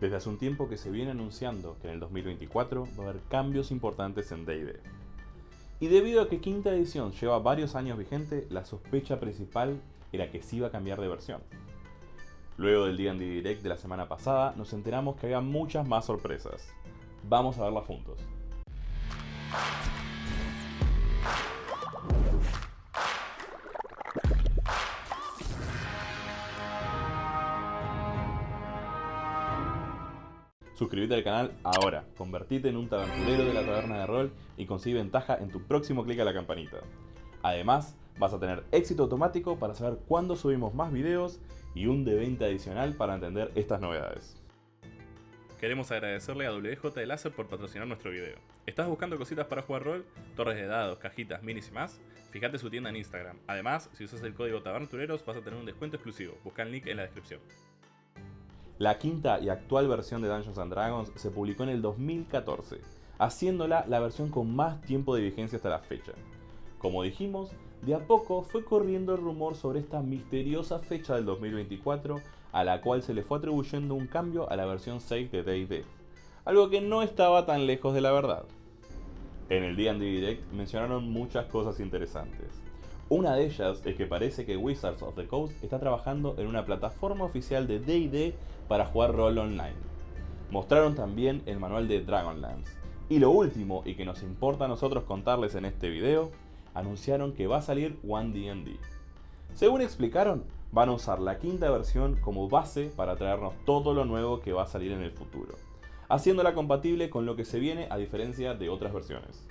Desde hace un tiempo que se viene anunciando que en el 2024 va a haber cambios importantes en D&D. Y debido a que quinta edición lleva varios años vigente, la sospecha principal era que sí iba a cambiar de versión. Luego del D&D Direct de la semana pasada, nos enteramos que había muchas más sorpresas. Vamos a verlas juntos. Suscríbete al canal ahora, convertite en un tabernulero de la taberna de rol y consigue ventaja en tu próximo clic a la campanita. Además, vas a tener éxito automático para saber cuándo subimos más videos y un de 20 adicional para entender estas novedades. Queremos agradecerle a WJ de Láser por patrocinar nuestro video. ¿Estás buscando cositas para jugar rol? Torres de dados, cajitas, minis y más? Fíjate su tienda en Instagram. Además, si usas el código TABERNTUREROS vas a tener un descuento exclusivo. Busca el link en la descripción. La quinta y actual versión de Dungeons and Dragons se publicó en el 2014, haciéndola la versión con más tiempo de vigencia hasta la fecha. Como dijimos, de a poco fue corriendo el rumor sobre esta misteriosa fecha del 2024, a la cual se le fue atribuyendo un cambio a la versión 6 de D&D, algo que no estaba tan lejos de la verdad. En el D&D Direct mencionaron muchas cosas interesantes. Una de ellas es que parece que Wizards of the Coast está trabajando en una plataforma oficial de D&D para jugar rol online. Mostraron también el manual de Dragonlance. Y lo último, y que nos importa a nosotros contarles en este video, anunciaron que va a salir One D&D. Según explicaron, van a usar la quinta versión como base para traernos todo lo nuevo que va a salir en el futuro, haciéndola compatible con lo que se viene a diferencia de otras versiones.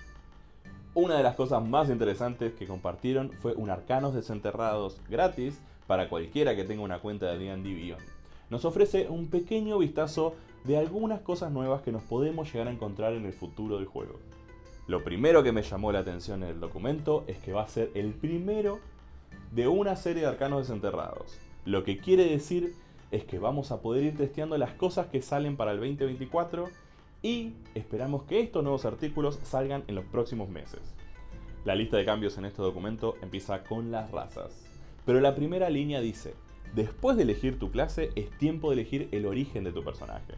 Una de las cosas más interesantes que compartieron fue un Arcanos Desenterrados gratis para cualquiera que tenga una cuenta de D&D. Nos ofrece un pequeño vistazo de algunas cosas nuevas que nos podemos llegar a encontrar en el futuro del juego. Lo primero que me llamó la atención en el documento es que va a ser el primero de una serie de arcanos desenterrados. Lo que quiere decir es que vamos a poder ir testeando las cosas que salen para el 2024 y esperamos que estos nuevos artículos salgan en los próximos meses. La lista de cambios en este documento empieza con las razas, pero la primera línea dice, después de elegir tu clase es tiempo de elegir el origen de tu personaje,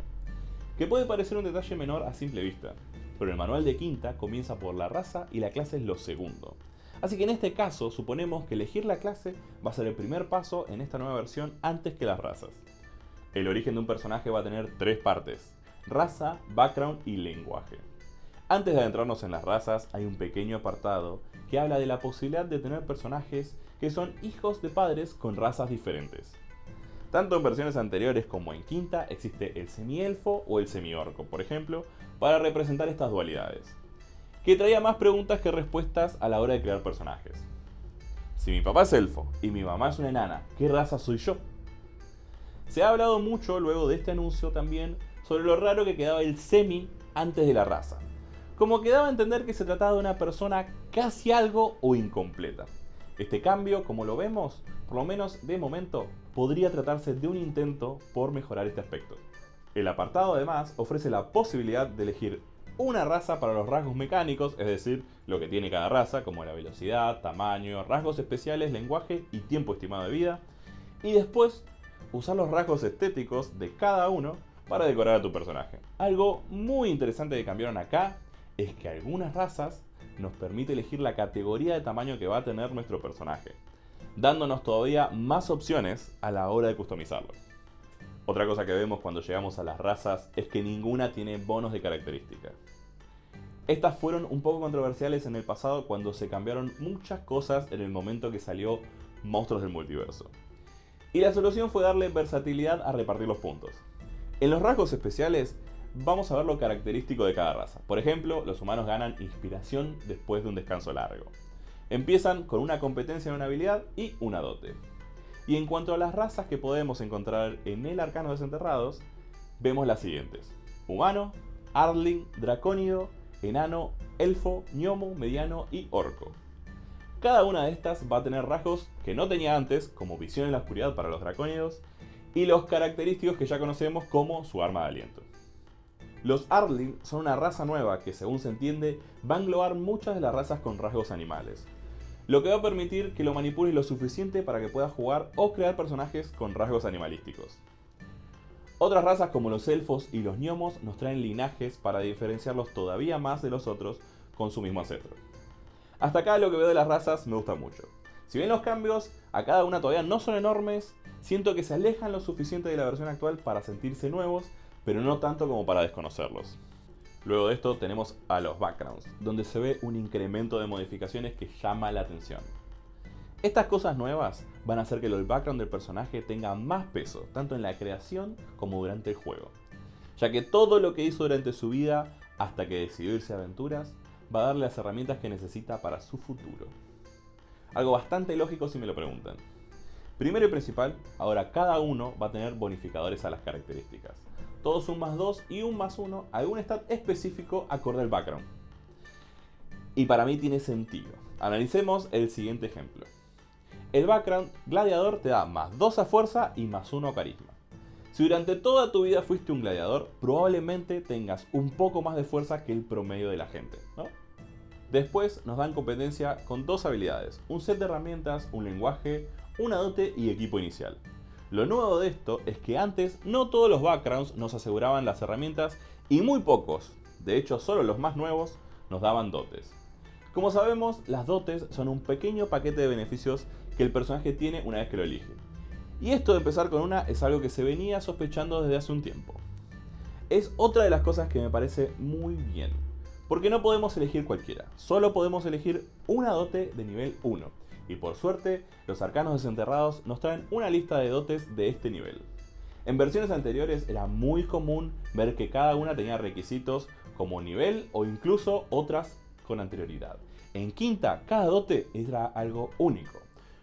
que puede parecer un detalle menor a simple vista, pero el manual de quinta comienza por la raza y la clase es lo segundo. Así que en este caso suponemos que elegir la clase va a ser el primer paso en esta nueva versión antes que las razas. El origen de un personaje va a tener tres partes, raza, background y lenguaje. Antes de adentrarnos en las razas, hay un pequeño apartado que habla de la posibilidad de tener personajes que son hijos de padres con razas diferentes. Tanto en versiones anteriores como en quinta existe el semielfo o el semiorco, por ejemplo, para representar estas dualidades, que traía más preguntas que respuestas a la hora de crear personajes. Si mi papá es elfo y mi mamá es una enana, ¿qué raza soy yo? Se ha hablado mucho luego de este anuncio también sobre lo raro que quedaba el semi antes de la raza. Como quedaba a entender que se trataba de una persona casi algo o incompleta. Este cambio, como lo vemos, por lo menos de momento, podría tratarse de un intento por mejorar este aspecto. El apartado además ofrece la posibilidad de elegir una raza para los rasgos mecánicos, es decir, lo que tiene cada raza, como la velocidad, tamaño, rasgos especiales, lenguaje y tiempo estimado de vida, y después usar los rasgos estéticos de cada uno para decorar a tu personaje. Algo muy interesante que cambiaron acá es que algunas razas nos permite elegir la categoría de tamaño que va a tener nuestro personaje, dándonos todavía más opciones a la hora de customizarlo. Otra cosa que vemos cuando llegamos a las razas es que ninguna tiene bonos de característica. Estas fueron un poco controversiales en el pasado cuando se cambiaron muchas cosas en el momento que salió Monstruos del Multiverso. Y la solución fue darle versatilidad a repartir los puntos. En los rasgos especiales vamos a ver lo característico de cada raza. Por ejemplo, los humanos ganan inspiración después de un descanso largo. Empiezan con una competencia en una habilidad y una dote. Y en cuanto a las razas que podemos encontrar en el Arcano Desenterrados, vemos las siguientes. Humano, Arling, Dracónido, Enano, Elfo, Gnomo, Mediano y Orco. Cada una de estas va a tener rasgos que no tenía antes, como visión en la oscuridad para los dracónidos, y los característicos que ya conocemos como su arma de aliento. Los Arling son una raza nueva que, según se entiende, va a englobar muchas de las razas con rasgos animales, lo que va a permitir que lo manipules lo suficiente para que puedas jugar o crear personajes con rasgos animalísticos. Otras razas como los elfos y los gnomos nos traen linajes para diferenciarlos todavía más de los otros con su mismo ancestro. Hasta acá lo que veo de las razas me gusta mucho. Si bien los cambios a cada una todavía no son enormes, siento que se alejan lo suficiente de la versión actual para sentirse nuevos, pero no tanto como para desconocerlos. Luego de esto tenemos a los backgrounds, donde se ve un incremento de modificaciones que llama la atención. Estas cosas nuevas van a hacer que el background del personaje tenga más peso, tanto en la creación como durante el juego, ya que todo lo que hizo durante su vida hasta que decidió irse a aventuras va a darle las herramientas que necesita para su futuro. Algo bastante lógico si me lo preguntan. Primero y principal, ahora cada uno va a tener bonificadores a las características. Todos un más 2 y un más 1 algún stat específico acorde al background. Y para mí tiene sentido. Analicemos el siguiente ejemplo. El background gladiador te da más 2 a fuerza y más 1 a carisma. Si durante toda tu vida fuiste un gladiador, probablemente tengas un poco más de fuerza que el promedio de la gente, Después nos dan competencia con dos habilidades, un set de herramientas, un lenguaje, una dote y equipo inicial. Lo nuevo de esto es que antes no todos los backgrounds nos aseguraban las herramientas y muy pocos, de hecho solo los más nuevos, nos daban dotes. Como sabemos, las dotes son un pequeño paquete de beneficios que el personaje tiene una vez que lo elige. Y esto de empezar con una es algo que se venía sospechando desde hace un tiempo. Es otra de las cosas que me parece muy bien. Porque no podemos elegir cualquiera, solo podemos elegir una dote de nivel 1. Y por suerte, los arcanos desenterrados nos traen una lista de dotes de este nivel. En versiones anteriores era muy común ver que cada una tenía requisitos como nivel o incluso otras con anterioridad. En quinta, cada dote era algo único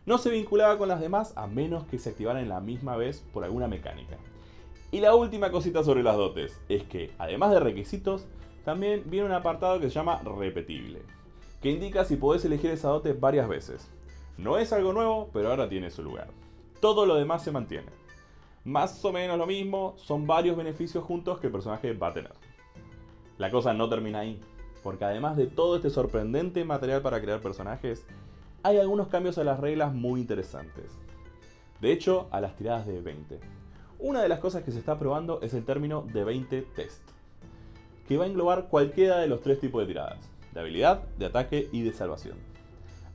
no se vinculaba con las demás a menos que se activaran la misma vez por alguna mecánica. Y la última cosita sobre las dotes es que, además de requisitos, también viene un apartado que se llama repetible, que indica si podés elegir esa dote varias veces. No es algo nuevo, pero ahora tiene su lugar. Todo lo demás se mantiene. Más o menos lo mismo, son varios beneficios juntos que el personaje va a tener. La cosa no termina ahí, porque además de todo este sorprendente material para crear personajes, hay algunos cambios a las reglas muy interesantes. De hecho, a las tiradas de 20. Una de las cosas que se está probando es el término de 20 test, que va a englobar cualquiera de los tres tipos de tiradas, de habilidad, de ataque y de salvación.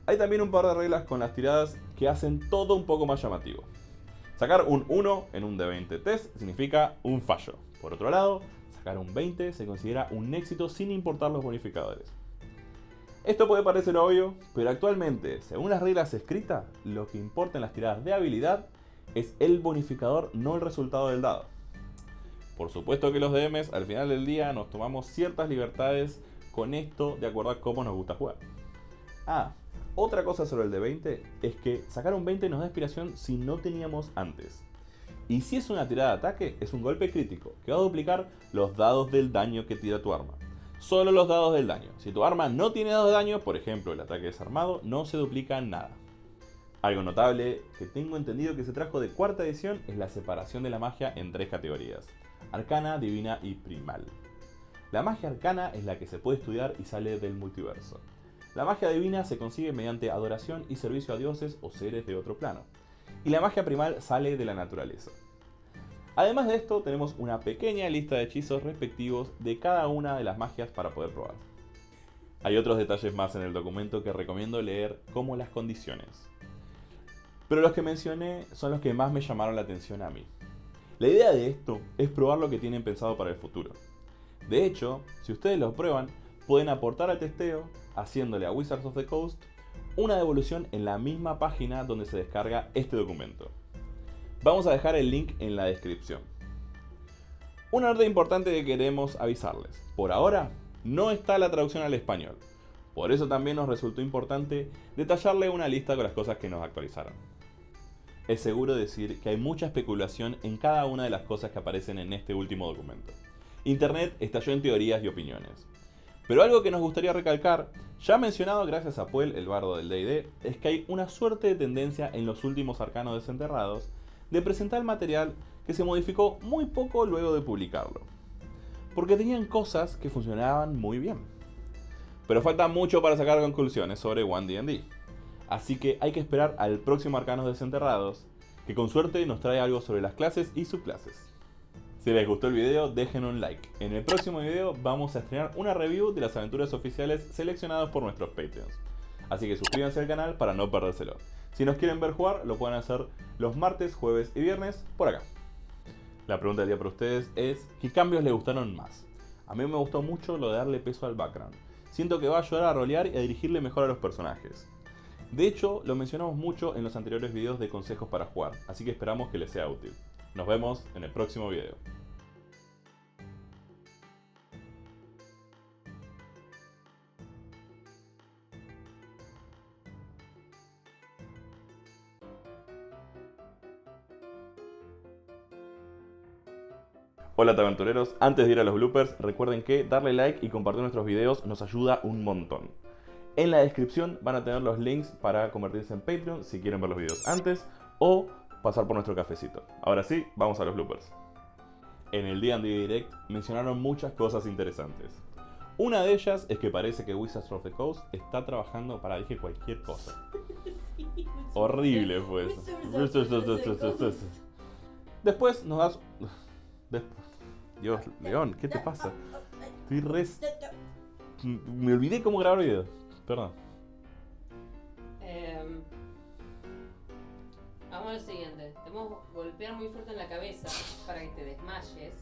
Hay también un par de reglas con las tiradas que hacen todo un poco más llamativo. Sacar un 1 en un de 20 test significa un fallo. Por otro lado, sacar un 20 se considera un éxito sin importar los bonificadores. Esto puede parecer obvio, pero actualmente, según las reglas escritas, lo que importa en las tiradas de habilidad es el bonificador, no el resultado del dado. Por supuesto que los DMs al final del día nos tomamos ciertas libertades con esto de acuerdo a cómo nos gusta jugar. Ah, otra cosa sobre el de 20 es que sacar un 20 nos da inspiración si no teníamos antes. Y si es una tirada de ataque, es un golpe crítico, que va a duplicar los dados del daño que tira tu arma solo los dados del daño. Si tu arma no tiene dados de daño, por ejemplo el ataque desarmado, no se duplica nada. Algo notable que tengo entendido que se trajo de cuarta edición es la separación de la magia en tres categorías. Arcana, divina y primal. La magia arcana es la que se puede estudiar y sale del multiverso. La magia divina se consigue mediante adoración y servicio a dioses o seres de otro plano. Y la magia primal sale de la naturaleza. Además de esto, tenemos una pequeña lista de hechizos respectivos de cada una de las magias para poder probar. Hay otros detalles más en el documento que recomiendo leer, como las condiciones. Pero los que mencioné son los que más me llamaron la atención a mí. La idea de esto es probar lo que tienen pensado para el futuro. De hecho, si ustedes lo prueban, pueden aportar al testeo haciéndole a Wizards of the Coast una devolución en la misma página donde se descarga este documento. Vamos a dejar el link en la descripción. Una orden importante que queremos avisarles. Por ahora, no está la traducción al español. Por eso también nos resultó importante detallarle una lista con las cosas que nos actualizaron. Es seguro decir que hay mucha especulación en cada una de las cosas que aparecen en este último documento. Internet estalló en teorías y opiniones. Pero algo que nos gustaría recalcar, ya mencionado gracias a Puel, el bardo del D&D, es que hay una suerte de tendencia en los últimos arcanos desenterrados de presentar material que se modificó muy poco luego de publicarlo. Porque tenían cosas que funcionaban muy bien. Pero falta mucho para sacar conclusiones sobre One D&D. Así que hay que esperar al próximo Arcanos Desenterrados, que con suerte nos trae algo sobre las clases y subclases. Si les gustó el video, dejen un like. En el próximo video vamos a estrenar una review de las aventuras oficiales seleccionadas por nuestros Patreons. Así que suscríbanse al canal para no perdérselo. Si nos quieren ver jugar, lo pueden hacer los martes, jueves y viernes por acá. La pregunta del día para ustedes es, ¿qué cambios les gustaron más? A mí me gustó mucho lo de darle peso al background. Siento que va a ayudar a rolear y a dirigirle mejor a los personajes. De hecho, lo mencionamos mucho en los anteriores videos de consejos para jugar, así que esperamos que les sea útil. Nos vemos en el próximo video. Hola aventureros, antes de ir a los bloopers, recuerden que darle like y compartir nuestros videos nos ayuda un montón. En la descripción van a tener los links para convertirse en Patreon si quieren ver los videos antes o pasar por nuestro cafecito. Ahora sí, vamos a los bloopers. En el D&D Direct mencionaron muchas cosas interesantes. Una de ellas es que parece que Wizards of the Coast está trabajando para dije cualquier cosa. Horrible fue eso. Después nos das... Dios, León, ¿qué te pasa? Estoy re... Me olvidé cómo grabar video. Perdón. Em, vamos a lo siguiente. Te vamos a golpear muy fuerte en la cabeza para que te desmayes.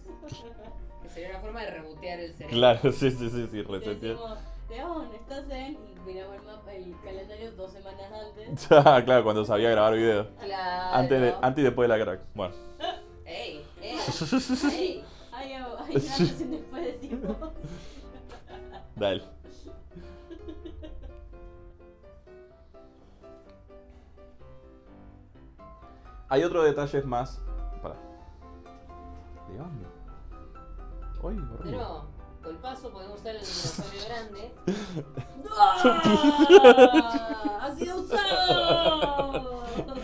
Que sería una forma de rebotear el cerebro. Claro, sí, sí, sí, sí, Te resetear. León, estás en. Y miramos el calendario dos semanas antes. Ah, claro, cuando sabía grabar video. Claro. Antes, de, antes y después de la crack. Bueno. ¡Ey! ¡Ey! ¡Ey! Hay, hay antes y después decimos. Dale. Hay otros detalles más. Para. León. Uy, horrible. Pero, golpazo, podemos usar el dinosaurio grande. ¡Ah! ¡Ha sido usado!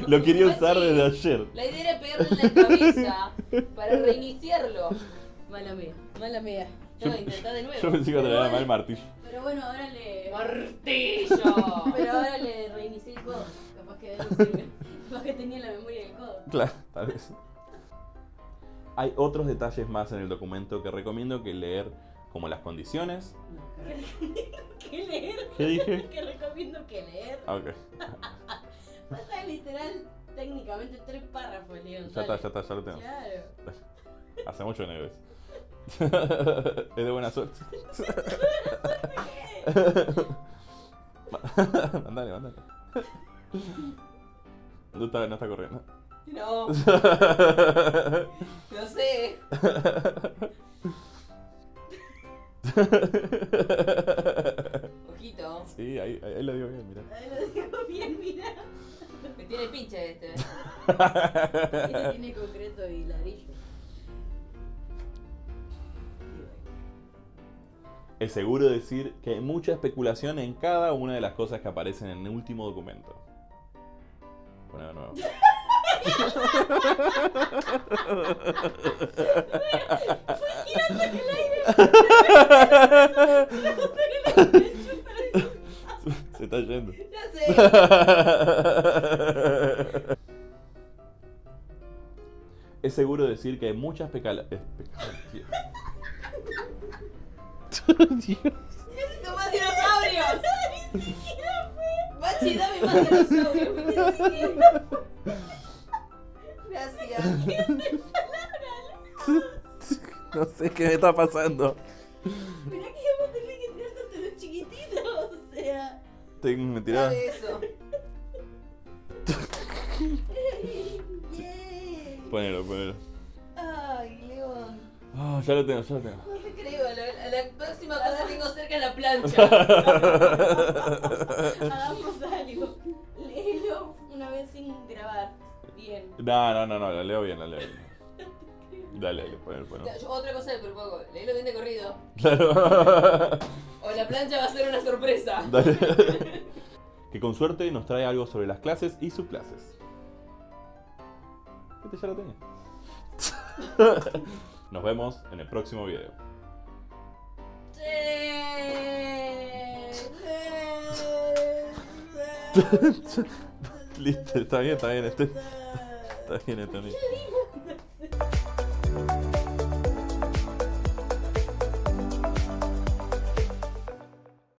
Lo quería usar Así. desde ayer. La idea era pegarle en la cabeza para reiniciarlo. Mala mía, mala mía. No, intentá de nuevo. Yo pensé que traía mal el martillo. Pero bueno, ahora le. ¡Martillo! Pero ahora le reinicié el codo. Capaz que de algo sirve. Capaz que tenía la memoria del codo. Claro, tal vez. Hay otros detalles más en el documento que recomiendo que leer, como las condiciones. ¿Qué leer? ¿Qué dije? que recomiendo que leer. Ah, Ok. Falta literal, técnicamente, tres párrafos, León. Ya está, ya está, ya lo tengo. Claro. Hace mucho que no ves. es de buena suerte. mandale, mandale. No está, no está corriendo. No, no sé. Ojito. Sí, ahí, ahí lo digo bien, mira. Ahí lo digo bien, mira. Me tiene pinche este. Este tiene concreto y ladrillo. Es seguro decir que hay mucha especulación en cada una de las cosas que aparecen en el último documento. Poné de nuevo. Se está yendo. Ya sé. Es seguro decir que hay muchas pecala... es peca- Dios. ¡Necesito más dinosaurios! Bachi, dame más dinosaurios. Gracias. No sé qué me está pasando. Mirá que vamos a tener que tirar tanto los chiquititos. O sea. Tengo tiraba. Dale eso. Ponelo, ponelo. Ay, León. Ah, ya lo tengo, ya lo tengo. No te creo. La, la próxima cosa que tengo cerca la plancha. No, no, no, no, la leo bien, la leo bien. Dale, dale, ponelo. Yo Otra cosa le propongo. Leílo bien de corrido. Claro. O la plancha va a ser una sorpresa. Dale. Que con suerte nos trae algo sobre las clases y subclases. Este ya lo tenía. Nos vemos en el próximo video. Listo, está bien, está bien. Este, está bien, está bien.